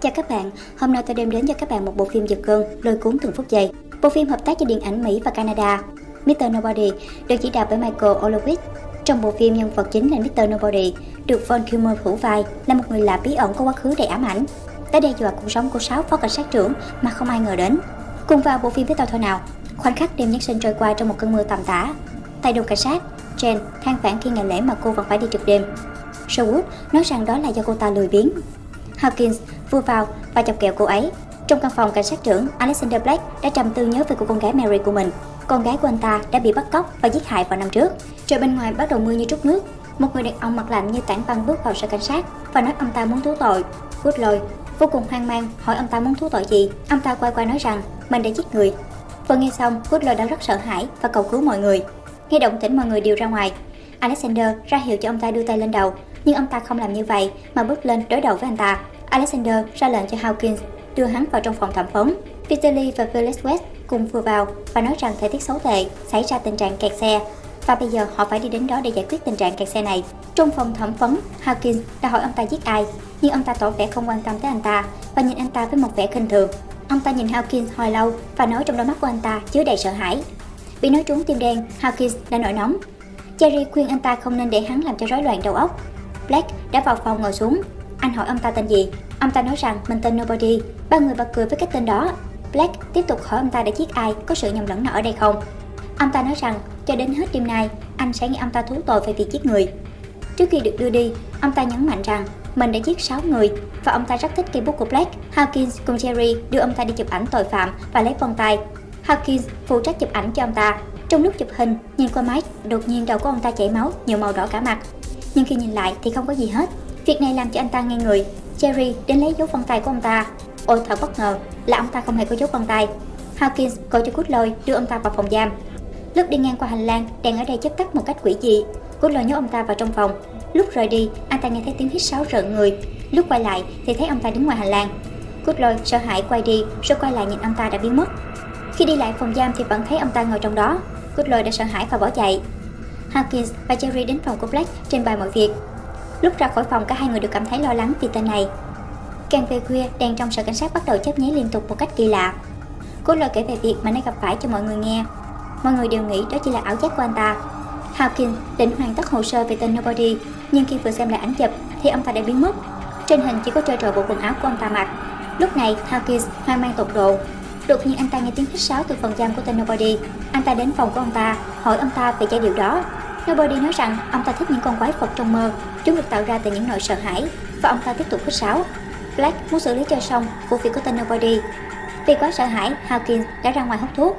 Chào các bạn, hôm nay tôi đem đến cho các bạn một bộ phim giật gân, lôi cuốn từng phút giây. Bộ phim hợp tác cho điện ảnh Mỹ và Canada. Mr. Nobody được chỉ đạo bởi Michael Olowitz. Trong bộ phim, nhân vật chính là Mr. Nobody, được Von Kilmer thủ vai, là một người lạ bí ẩn có quá khứ đầy ám ảnh. Đã đe dọa cuộc sống của sáu phó cảnh sát trưởng mà không ai ngờ đến. Cùng vào bộ phim với tôi thôi nào. Khoảnh khắc đêm Giáng sinh trôi qua trong một cơn mưa tầm tã. Tại đồn cảnh sát, Jen than vãn khi ngày lễ mà cô vẫn phải đi trực đêm. Sherwood nói rằng đó là do cô ta lười biếng. Hawkins vừa vào và chọc kẹo cô ấy. Trong căn phòng cảnh sát trưởng, Alexander Black đã trầm tư nhớ về cô con gái Mary của mình. Con gái của anh ta đã bị bắt cóc và giết hại vào năm trước. Trời bên ngoài bắt đầu mưa như trút nước. Một người đàn ông mặt lạnh như tảng băng bước vào sở cảnh sát và nói ông ta muốn thú tội. Woodlow vô cùng hoang mang hỏi ông ta muốn thú tội gì. Ông ta quay qua nói rằng mình đã giết người. Vừa nghe xong, Woodlow đã rất sợ hãi và cầu cứu mọi người. Nghe động tĩnh mọi người đều ra ngoài. Alexander ra hiệu cho ông ta đưa tay lên đầu, nhưng ông ta không làm như vậy mà bước lên đối đầu với anh ta. Alexander ra lệnh cho Hawkins đưa hắn vào trong phòng thẩm vấn. Peter Lee và Felix West cùng vừa vào và nói rằng thời tiết xấu tệ xảy ra tình trạng kẹt xe và bây giờ họ phải đi đến đó để giải quyết tình trạng kẹt xe này. Trong phòng thẩm vấn, Hawkins đã hỏi ông ta giết ai, nhưng ông ta tỏ vẻ không quan tâm tới anh ta và nhìn anh ta với một vẻ khinh thường. Ông ta nhìn Hawkins hồi lâu và nói trong đôi mắt của anh ta chứa đầy sợ hãi. Bị nói trúng tim đen, Hawkins đã nổi nóng. Jerry khuyên anh ta không nên để hắn làm cho rối loạn đầu óc. Black đã vào phòng ngồi xuống. Anh hỏi ông ta tên gì. Ông ta nói rằng mình tên Nobody. Ba người bật cười với cái tên đó. Black tiếp tục hỏi ông ta đã giết ai, có sự nhầm lẫn nào ở đây không. Ông ta nói rằng cho đến hết đêm nay, anh sẽ nghe ông ta thú tội về việc giết người. Trước khi được đưa đi, ông ta nhấn mạnh rằng mình đã giết 6 người và ông ta rất thích cây bút của Black. Hawkins cùng Jerry đưa ông ta đi chụp ảnh tội phạm và lấy vân tay. Hawkins phụ trách chụp ảnh cho ông ta. Trong lúc chụp hình, nhìn qua máy, đột nhiên đầu của ông ta chảy máu, nhiều màu đỏ cả mặt. Nhưng khi nhìn lại thì không có gì hết. Việc này làm cho anh ta ngây người. Jerry đến lấy dấu vân tay của ông ta. Ôi thật bất ngờ là ông ta không hề có dấu vân tay. Hawkins gọi cho Cút lôi đưa ông ta vào phòng giam. Lúc đi ngang qua hành lang, đèn ở đây chớp tắt một cách quỷ dị. Cút lôi nhốt ông ta vào trong phòng. Lúc rời đi, anh ta nghe thấy tiếng hít sáo rợn người. Lúc quay lại thì thấy ông ta đứng ngoài hành lang. Cút lôi sợ hãi quay đi, rồi quay lại nhìn ông ta đã biến mất. Khi đi lại phòng giam thì vẫn thấy ông ta ngồi trong đó. Cút lôi đã sợ hãi và bỏ chạy. Hawkins và Jerry đến phòng của Black trình bày mọi việc. Lúc ra khỏi phòng cả hai người đều cảm thấy lo lắng vì tên này. Càng về khuya, đèn trong sở cảnh sát bắt đầu chớp nháy liên tục một cách kỳ lạ. Cô lời kể về việc mà nó gặp phải cho mọi người nghe. Mọi người đều nghĩ đó chỉ là ảo giác của anh ta. Hawkins định hoàn tất hồ sơ về tên Nobody, nhưng khi vừa xem lại ảnh chụp thì ông ta đã biến mất. Trên hình chỉ có trơ trọi bộ quần áo của ông ta mặc. Lúc này, Hawkins hoang mang tột độ. Đột nhiên anh ta nghe tiếng hít sáo từ phòng giam của tên Nobody. Anh ta đến phòng của ông ta, hỏi ông ta về giai điệu đó. Nobody nói rằng ông ta thích những con quái vật trong mơ, chúng được tạo ra từ những nỗi sợ hãi, và ông ta tiếp tục hít sáo. Black muốn xử lý cho xong vụ việc của tên Nobody. Vì quá sợ hãi, Hawkins đã ra ngoài hút thuốc.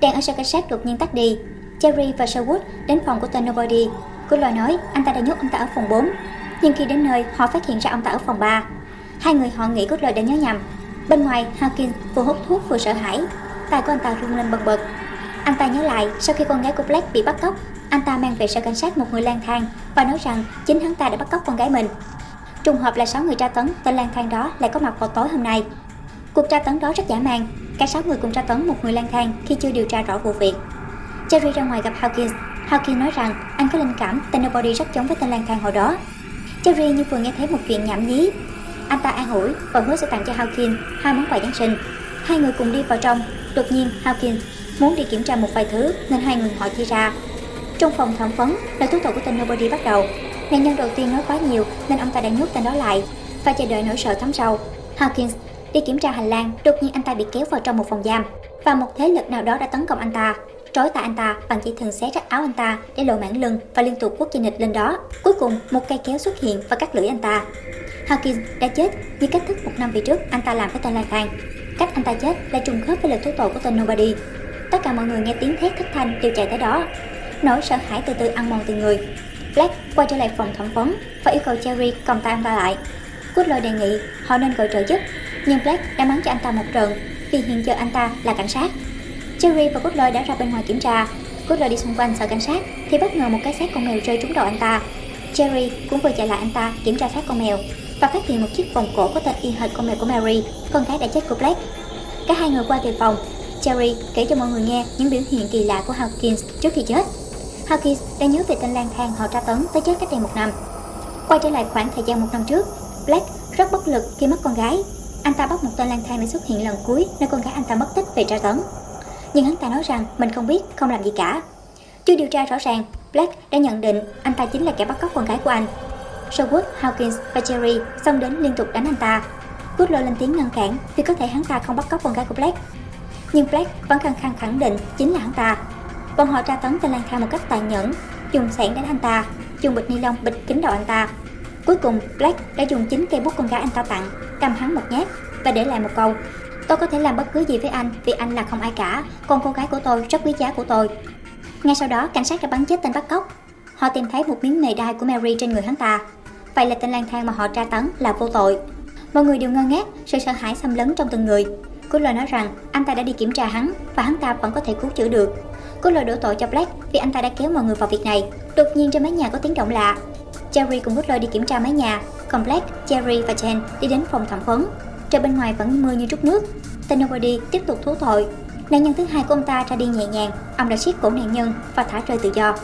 Đèn ở sở cảnh sát đột nhiên tắt đi. Jerry và Sherwood đến phòng của tên Nobody. Cô lời nói anh ta đã nhốt ông ta ở phòng 4. Nhưng khi đến nơi, họ phát hiện ra ông ta ở phòng 3. Hai người họ nghĩ cốt lời đã nhớ nhầm. Bên ngoài, Hawkins vừa hút thuốc vừa sợ hãi. Tai của anh ta run lên bần bật. Anh ta nhớ lại sau khi con gái của Black bị bắt cóc, anh ta mang về sở cảnh sát một người lang thang và nói rằng chính hắn ta đã bắt cóc con gái mình. Trùng hợp là 6 người tra tấn tên lang thang đó lại có mặt vào tối hôm nay. Cuộc tra tấn đó rất dã man, cả 6 người cùng tra tấn một người lang thang khi chưa điều tra rõ vụ việc. Jerry ra ngoài gặp Hawkins. Hawkins nói rằng anh có linh cảm tên Nobody rất giống với tên lang thang hồi đó. Jerry như vừa nghe thấy một chuyện nhảm nhí. Anh ta an ủi và hứa sẽ tặng cho Hawkins hai món quà Giáng sinh. Hai người cùng đi vào trong. Đột nhiên Hawkins muốn đi kiểm tra một vài thứ nên hai người họ chia ra. Trong phòng thẩm vấn, lời thú tội của tên Nobody bắt đầu. Nạn nhân đầu tiên nói quá nhiều nên ông ta đã nhốt tên đó lại và chờ đợi nỗi sợ thấm sâu. Hawkins đi kiểm tra hành lang, đột nhiên anh ta bị kéo vào trong một phòng giam và một thế lực nào đó đã tấn công anh ta trói tay anh ta bằng chỉ thường xé rách áo anh ta để lộ mảng lưng và liên tục quất dây nịch lên đó. Cuối cùng, một cây kéo xuất hiện và cắt lưỡi anh ta. Hawkins đã chết như cách thức một năm về trước anh ta làm với tên Lai thang. Cách anh ta chết lại trùng khớp với lời thú tội của tên Nobody. Tất cả mọi người nghe tiếng thét thất thanh đều chạy tới đó. Nỗi sợ hãi từ từ ăn mòn từ người. Black quay trở lại phòng thẩm vấn và yêu cầu Cherry cầm tay anh ta lại. Cút đề nghị họ nên gọi trợ giúp, nhưng Black đã mắng cho anh ta một trận vì hiện giờ anh ta là cảnh sát. Cherry và Cutler đã ra bên ngoài kiểm tra. Cutler đi xung quanh sợ cảnh sát thì bất ngờ một cái xác con mèo rơi trúng đầu anh ta. Cherry cũng vừa chạy lại anh ta kiểm tra xác con mèo và phát hiện một chiếc vòng cổ có tên y hệt con mèo của Mary, con gái đã chết của Black. Cả hai người qua về phòng. Cherry kể cho mọi người nghe những biểu hiện kỳ lạ của Hawkins trước khi chết. Hawkins đã nhớ về tên lang thang họ tra tấn tới chết cách đây một năm. Quay trở lại khoảng thời gian một năm trước, Black rất bất lực khi mất con gái. anh ta bắt một tên lang thang để xuất hiện lần cuối nơi con gái anh ta mất tích về tra tấn. Nhưng hắn ta nói rằng mình không biết, không làm gì cả. Chưa điều tra rõ ràng, Black đã nhận định anh ta chính là kẻ bắt cóc con gái của anh. Sherwood, Hawkins và Jerry xông đến liên tục đánh anh ta. Goodlow lên tiếng ngăn cản vì có thể hắn ta không bắt cóc con gái của Black. Nhưng Black vẫn khăng khăng khẳng định chính là hắn ta. Bọn họ tra tấn tên lang thang một cách tàn nhẫn, dùng sẻn đánh anh ta, dùng bịch ni lông bịch kín đầu anh ta. Cuối cùng, Black đã dùng chính cây bút con gái anh ta tặng, cầm hắn một nhát và để lại một câu. Tôi có thể làm bất cứ gì với anh vì anh là không ai cả, còn cô gái của tôi rất quý giá của tôi. Ngay sau đó, cảnh sát đã bắn chết tên bắt cóc. Họ tìm thấy một miếng mề đai của Mary trên người hắn ta. Vậy là tên lang thang mà họ tra tấn là vô tội. Mọi người đều ngơ ngác, sự sợ hãi xâm lấn trong từng người. Cô lời nói rằng anh ta đã đi kiểm tra hắn và hắn ta vẫn có thể cứu chữa được có lời đổ tội cho Black vì anh ta đã kéo mọi người vào việc này. Đột nhiên trên mái nhà có tiếng động lạ. Jerry cùng Butler đi kiểm tra mái nhà, còn Black, Jerry và Jen đi đến phòng thẩm vấn. Trời bên ngoài vẫn mưa như trút nước. Tên Nobody tiếp tục thú tội. Nạn nhân thứ hai của ông ta ra đi nhẹ nhàng, ông đã siết cổ nạn nhân và thả rơi tự do.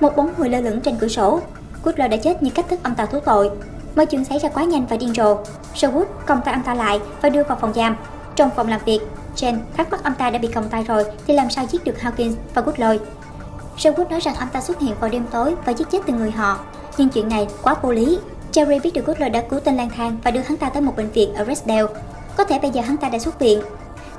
Một bóng người lơ lửng trên cửa sổ. Butler đã chết như cách thức ông ta thú tội. Mọi chuyện xảy ra quá nhanh và điên rồ. Sherwood còng tay ông ta lại và đưa vào phòng giam. Trong phòng làm việc, Chen thắc mắc ông ta đã bị còng tay rồi thì làm sao giết được Hawkins và Goodloy. Sherwood nói rằng ông ta xuất hiện vào đêm tối và giết chết từng người họ. Nhưng chuyện này quá vô lý. Jerry biết được Goodloy đã cứu tên lang thang và đưa hắn ta tới một bệnh viện ở Rexdale. Có thể bây giờ hắn ta đã xuất viện.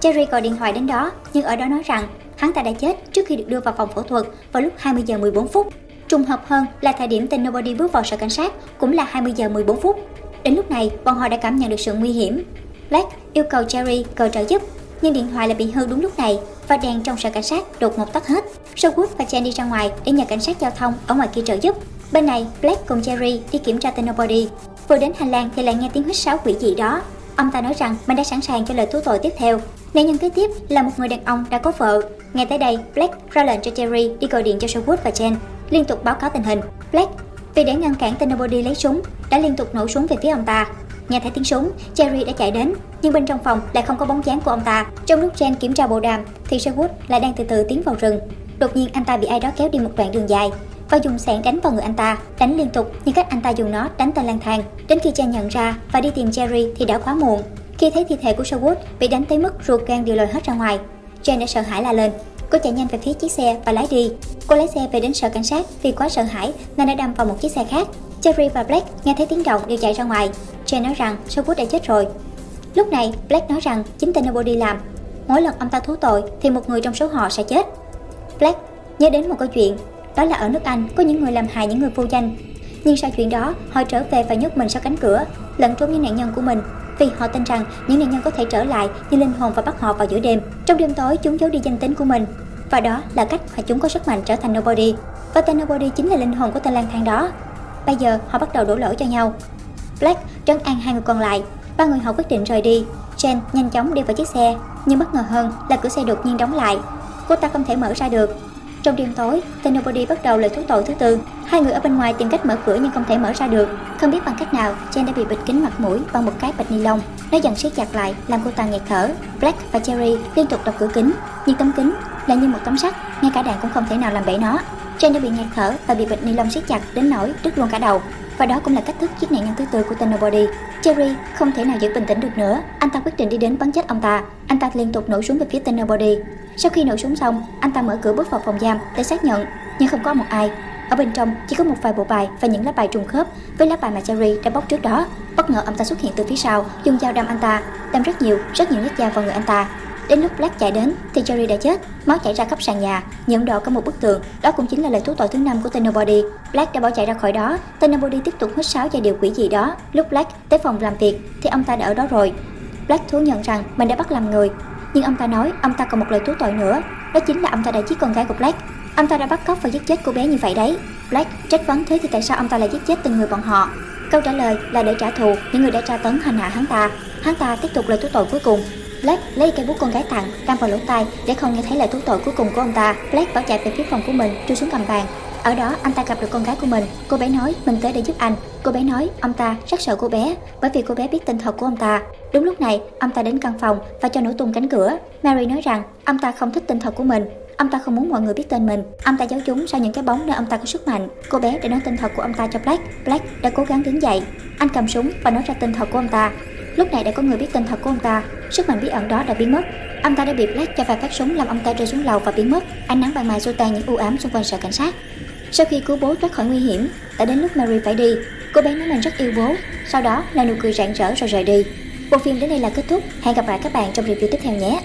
Jerry gọi điện thoại đến đó, nhưng ở đó nói rằng hắn ta đã chết trước khi được đưa vào phòng phẫu thuật vào lúc 20 giờ 14 phút. Trùng hợp hơn là thời điểm tên Nobody bước vào sở cảnh sát cũng là 20 giờ 14 phút. Đến lúc này, bọn họ đã cảm nhận được sự nguy hiểm. Black yêu cầu Jerry cầu trợ giúp, nhưng điện thoại lại bị hư đúng lúc này và đèn trong sở cảnh sát đột ngột tắt hết. Sherwood và Jen đi ra ngoài để nhờ cảnh sát giao thông ở ngoài kia trợ giúp. Bên này, Black cùng Jerry đi kiểm tra tên Nobody. Vừa đến hành lang thì lại nghe tiếng hít sáo quỷ dị đó. Ông ta nói rằng mình đã sẵn sàng cho lời thú tội tiếp theo. Nạn nhân kế tiếp là một người đàn ông đã có vợ. Ngay tới đây, Black ra lệnh cho Jerry đi gọi điện cho Sherwood và Jen, liên tục báo cáo tình hình. Black, vì để ngăn cản tên Nobody lấy súng, đã liên tục nổ súng về phía ông ta. Nghe thấy tiếng súng, Jerry đã chạy đến, nhưng bên trong phòng lại không có bóng dáng của ông ta. Trong lúc Jen kiểm tra bộ đàm, thì Sherwood lại đang từ từ tiến vào rừng. Đột nhiên anh ta bị ai đó kéo đi một đoạn đường dài và dùng sẹn đánh vào người anh ta, đánh liên tục như cách anh ta dùng nó đánh tên lang thang. Đến khi Jen nhận ra và đi tìm Jerry thì đã quá muộn. Khi thấy thi thể của Sherwood bị đánh tới mức ruột gan đều lòi hết ra ngoài, Jen đã sợ hãi la lên. Cô chạy nhanh về phía chiếc xe và lái đi. Cô lái xe về đến sở cảnh sát vì quá sợ hãi nên đã đâm vào một chiếc xe khác. Jerry và Black nghe thấy tiếng động đều chạy ra ngoài. Jay nói rằng Sherwood đã chết rồi. Lúc này, Black nói rằng chính tên Nobody làm. Mỗi lần ông ta thú tội thì một người trong số họ sẽ chết. Black nhớ đến một câu chuyện, đó là ở nước Anh có những người làm hại những người vô danh. Nhưng sau chuyện đó, họ trở về và nhốt mình sau cánh cửa, lẫn trốn những nạn nhân của mình vì họ tin rằng những nạn nhân có thể trở lại như linh hồn và bắt họ vào giữa đêm. Trong đêm tối, chúng giấu đi danh tính của mình. Và đó là cách mà chúng có sức mạnh trở thành Nobody. Và tên Nobody chính là linh hồn của tên lang thang đó. Bây giờ họ bắt đầu đổ lỗi cho nhau. Black trấn an hai người còn lại. Ba người họ quyết định rời đi. Jen nhanh chóng đi vào chiếc xe, nhưng bất ngờ hơn là cửa xe đột nhiên đóng lại. Cô ta không thể mở ra được. Trong đêm tối, tên Nobody bắt đầu lời thú tội thứ tư. Hai người ở bên ngoài tìm cách mở cửa nhưng không thể mở ra được. Không biết bằng cách nào, Jen đã bị bịt kín mặt mũi bằng một cái bịch ni lông. Nó dần siết chặt lại, làm cô ta nghẹt thở. Black và Jerry liên tục đập cửa kính, nhưng tấm kính là như một tấm sắt, ngay cả đạn cũng không thể nào làm bể nó. Jen đã bị nghẹt thở và bị bịch ni lông siết chặt đến nỗi đứt luôn cả đầu. Và đó cũng là cách thức giết nạn nhân thứ tư của tên Nobody. Jerry không thể nào giữ bình tĩnh được nữa, anh ta quyết định đi đến bắn chết ông ta. Anh ta liên tục nổ súng về phía tên Nobody. Sau khi nổ súng xong, anh ta mở cửa bước vào phòng giam để xác nhận, nhưng không có một ai. Ở bên trong chỉ có một vài bộ bài và những lá bài trùng khớp với lá bài mà Jerry đã bóc trước đó. Bất ngờ ông ta xuất hiện từ phía sau, dùng dao đâm anh ta, đâm rất nhiều, rất nhiều nhát dao vào người anh ta. Đến lúc Black chạy đến thì Jerry đã chết, máu chảy ra khắp sàn nhà, nhuộm đỏ cả một bức tường. Đó cũng chính là lời thú tội thứ năm của Tenobody. Black đã bỏ chạy ra khỏi đó. Tenobody tiếp tục hít sáo và điều quỷ gì đó. Lúc Black tới phòng làm việc thì ông ta đã ở đó rồi. Black thú nhận rằng mình đã bắt làm người, nhưng ông ta nói ông ta còn một lời thú tội nữa, đó chính là ông ta đã giết con gái của Black. Ông ta đã bắt cóc và giết chết cô bé như vậy đấy. Black trách vấn thế thì tại sao ông ta lại giết chết từng người bọn họ? Câu trả lời là để trả thù những người đã tra tấn hành hạ hắn ta. Hắn ta tiếp tục lời thú tội cuối cùng. Black lấy cây bút con gái tặng, đâm vào lỗ tai để không nghe thấy lời thú tội cuối cùng của ông ta. Black bỏ chạy về phía phòng của mình, chui xuống cầm bàn. Ở đó anh ta gặp được con gái của mình. Cô bé nói mình tới để giúp anh. Cô bé nói ông ta rất sợ cô bé bởi vì cô bé biết tên thật của ông ta. Đúng lúc này, ông ta đến căn phòng và cho nổ tung cánh cửa. Mary nói rằng ông ta không thích tên thật của mình. Ông ta không muốn mọi người biết tên mình. Ông ta giấu chúng sau những cái bóng nơi ông ta có sức mạnh. Cô bé đã nói tên thật của ông ta cho Black. Black đã cố gắng đứng dậy. Anh cầm súng và nói ra tên thật của ông ta. Lúc này đã có người biết tên thật của ông ta, sức mạnh bí ẩn đó đã biến mất. Ông ta đã bị Black cho vài phát súng làm ông ta rơi xuống lầu và biến mất. Ánh nắng ban mai xua tan những u ám xung quanh sở cảnh sát. Sau khi cứu bố thoát khỏi nguy hiểm, đã đến lúc Mary phải đi. Cô bé nói mình rất yêu bố, sau đó là nụ cười rạng rỡ rồi rời đi. Bộ phim đến đây là kết thúc. Hẹn gặp lại các bạn trong review tiếp theo nhé.